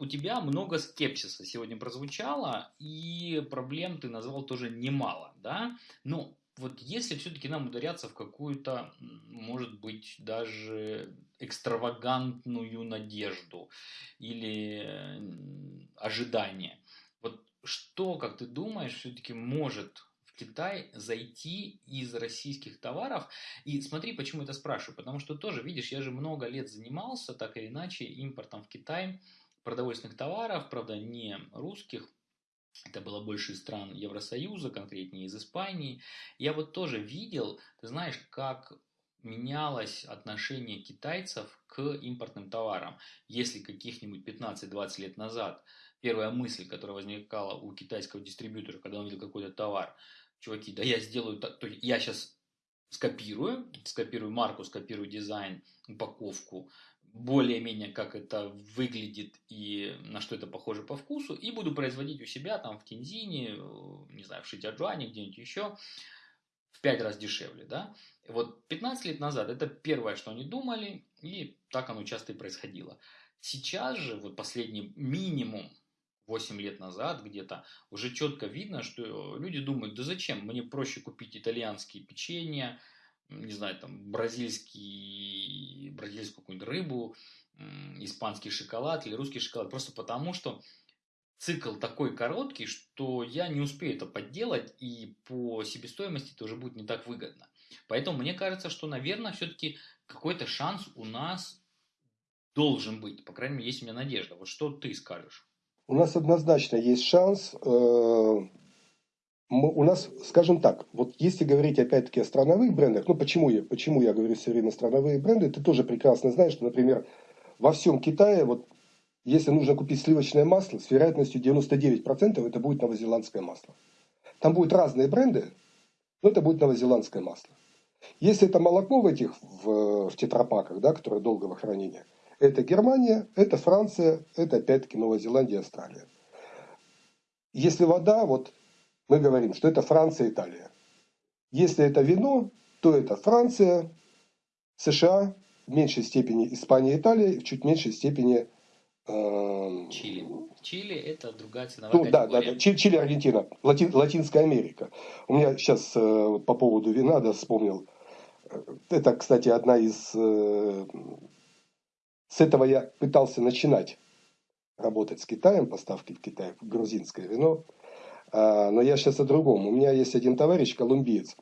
у тебя много скепсиса сегодня прозвучало, и проблем ты назвал тоже немало, да? Но вот если все-таки нам ударяться в какую-то, может быть, даже экстравагантную надежду или ожидание, вот что, как ты думаешь, все-таки может в Китай зайти из российских товаров? И смотри, почему это спрашиваю. Потому что тоже, видишь, я же много лет занимался так или иначе импортом в Китай продовольственных товаров, правда, не русских, это было больше из стран Евросоюза, конкретнее из Испании. Я вот тоже видел, ты знаешь, как менялось отношение китайцев к импортным товарам. Если каких-нибудь 15-20 лет назад первая мысль, которая возникала у китайского дистрибьютора, когда он видел какой-то товар, чуваки, да я сделаю, то я сейчас скопирую, скопирую марку, скопирую дизайн, упаковку, более-менее как это выглядит и на что это похоже по вкусу, и буду производить у себя там в Тензине, э, не знаю, в Шитяджуане, где-нибудь еще, в пять раз дешевле, да. Вот 15 лет назад это первое, что они думали, и так оно часто и происходило. Сейчас же, вот последний минимум 8 лет назад где-то, уже четко видно, что люди думают, да зачем, мне проще купить итальянские печенья, не знаю, там, бразильский, бразильскую какую-нибудь рыбу, испанский шоколад или русский шоколад, просто потому что цикл такой короткий, что я не успею это подделать, и по себестоимости это уже будет не так выгодно. Поэтому мне кажется, что, наверное, все-таки какой-то шанс у нас должен быть. По крайней мере, есть у меня надежда. Вот что ты скажешь? У нас однозначно есть шанс. Э, у нас, скажем так, вот если говорить опять-таки о страновых брендах, ну почему я, почему я говорю все время страновые бренды, ты тоже прекрасно знаешь, что, например, во всем Китае, вот если нужно купить сливочное масло, с вероятностью 99% это будет новозеландское масло. Там будут разные бренды, но это будет новозеландское масло. Если это молоко в этих, в, в тетрапаках, да, которое долгого хранения, это Германия, это Франция, это опять-таки Новая Зеландия, Австралия. Если вода, вот мы говорим, что это Франция, Италия. Если это вино, то это Франция, США, в меньшей степени Испания, Италия, в чуть меньшей степени э, Чили. Чили это другая ценовая ну, категория. Да, да, да. Чили, Чили Аргентина, Лати, Латинская Америка. У меня сейчас э, по поводу вина, да, вспомнил. Это, кстати, одна из... Э, с этого я пытался начинать работать с Китаем, поставки в Китай, грузинское вино. А, но я сейчас о другом. У меня есть один товарищ, колумбиец.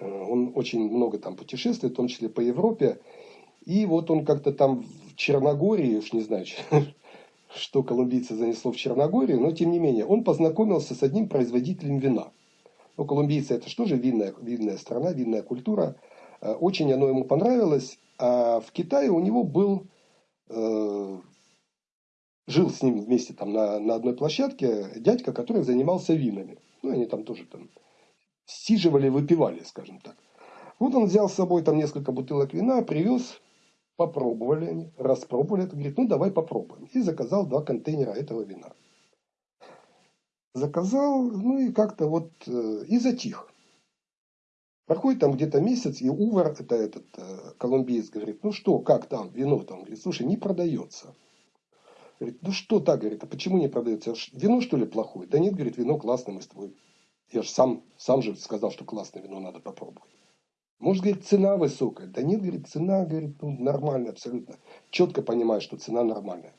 Э, он очень много там путешествует, в том числе по Европе. И вот он как-то там в Черногории, уж не знаю, что колумбийца занесло в Черногорию, но тем не менее, он познакомился с одним производителем вина. Ну, колумбийцы это что же винная, винная страна, винная культура. Э, очень оно ему понравилось. А в Китае у него был э, жил с ним вместе там на, на одной площадке дядька, который занимался винами. Ну, они там тоже там сиживали, выпивали, скажем так. Вот он взял с собой там несколько бутылок вина, привез, попробовали они, распробовали это, говорит, ну давай попробуем. И заказал два контейнера этого вина. Заказал, ну и как-то вот, э, и затих. Проходит там где-то месяц, и Увар, это этот э, колумбиец, говорит, ну что, как там, вино там? Говорит, слушай, не продается. Говорит, ну что так, говорит, а почему не продается? Вино что ли плохое? Да нет, говорит, вино классное, мы с тобой. Я же сам, сам же сказал, что классное вино надо попробовать. Может, говорит, цена высокая. Да нет, говорит, цена, говорит, ну, нормальная абсолютно. Четко понимаю, что цена нормальная.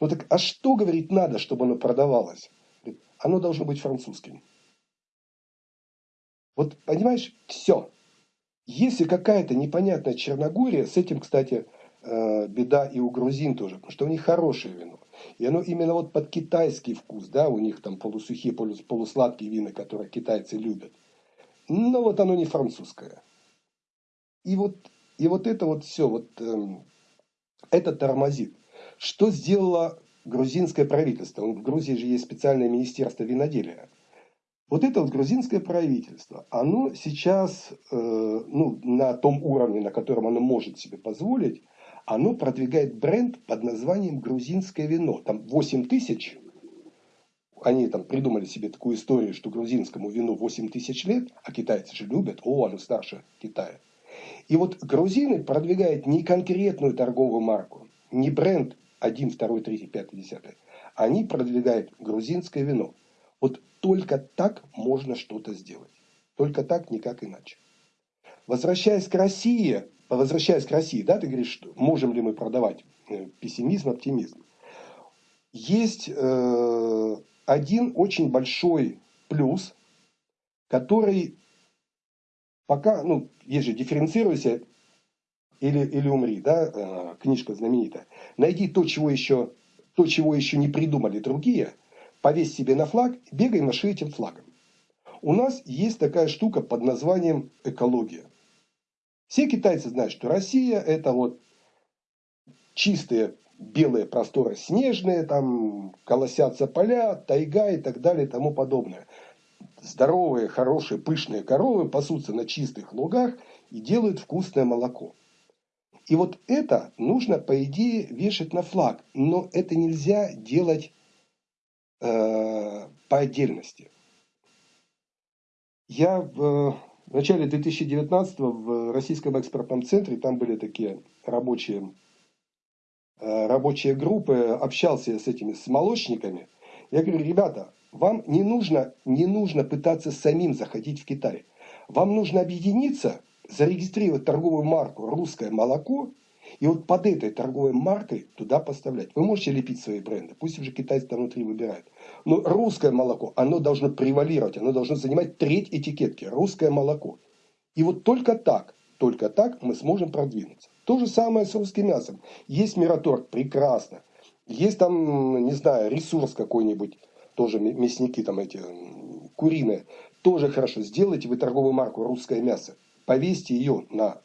Ну так, а что, говорит, надо, чтобы оно продавалось? Говорит, оно должно быть французским. Вот, понимаешь, все. Если какая-то непонятная Черногория, с этим, кстати, беда и у грузин тоже, потому что у них хорошее вино. И оно именно вот под китайский вкус, да, у них там полусухие, полусладкие вина, которые китайцы любят. Но вот оно не французское. И вот, и вот это вот все, вот эм, это тормозит. Что сделало грузинское правительство? В Грузии же есть специальное министерство виноделия. Вот это вот грузинское правительство, оно сейчас э, ну, на том уровне, на котором оно может себе позволить, оно продвигает бренд под названием грузинское вино. Там 8 тысяч, они там придумали себе такую историю, что грузинскому вину 8 тысяч лет, а китайцы же любят, о, оно старше Китая. И вот грузины продвигают не конкретную торговую марку, не бренд один, второй, третий, пятый, десятый, они продвигают грузинское вино. Вот только так можно что-то сделать. Только так, никак иначе. Возвращаясь к России, возвращаясь к России, да, ты говоришь, можем ли мы продавать э, пессимизм, оптимизм. Есть э, один очень большой плюс, который пока, ну, есть же дифференцируйся или, или умри, да, э, книжка знаменитая. Найди то, чего еще, то, чего еще не придумали другие, повесь себе на флаг, бегай маши этим флагом. У нас есть такая штука под названием экология. Все китайцы знают, что Россия это вот чистые белые просторы снежные, там колосятся поля, тайга и так далее и тому подобное. Здоровые, хорошие, пышные коровы пасутся на чистых лугах и делают вкусное молоко. И вот это нужно, по идее, вешать на флаг. Но это нельзя делать э, по отдельности. Я в в начале 2019 в Российском экспортном центре, там были такие рабочие, э, рабочие группы, общался с этими с молочниками. Я говорю, ребята, вам не нужно, не нужно пытаться самим заходить в Китай. Вам нужно объединиться, зарегистрировать торговую марку «Русское молоко» и вот под этой торговой маркой туда поставлять. Вы можете лепить свои бренды, пусть уже китайцы там внутри выбирают. Но русское молоко, оно должно превалировать, оно должно занимать треть этикетки. Русское молоко. И вот только так, только так мы сможем продвинуться. То же самое с русским мясом. Есть мираторг, прекрасно. Есть там, не знаю, ресурс какой-нибудь, тоже мясники там эти, куриные. Тоже хорошо. Сделайте вы торговую марку «Русское мясо». Повесьте ее на,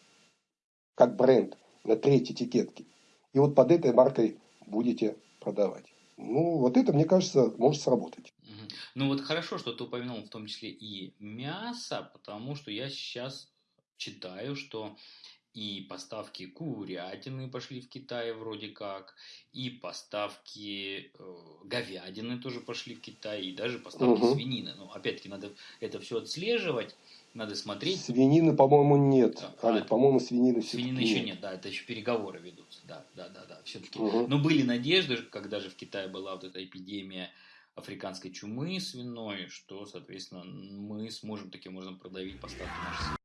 как бренд на треть этикетки. И вот под этой маркой будете продавать. Ну, вот это, мне кажется, может сработать. Ну, вот хорошо, что ты упомянул в том числе и мясо, потому что я сейчас читаю, что и поставки курятины пошли в Китай вроде как, и поставки э, говядины тоже пошли в Китай, и даже поставки угу. свинины. Но опять-таки надо это все отслеживать, надо смотреть. Свинины, по-моему, нет. А, а, по-моему, свинины Свинины еще нет. нет, да, это еще переговоры ведутся. Да, да, да, да. Все-таки. Угу. Но были надежды, когда же в Китае была вот эта эпидемия африканской чумы свиной, что, соответственно, мы сможем таким образом продавить поставки нашей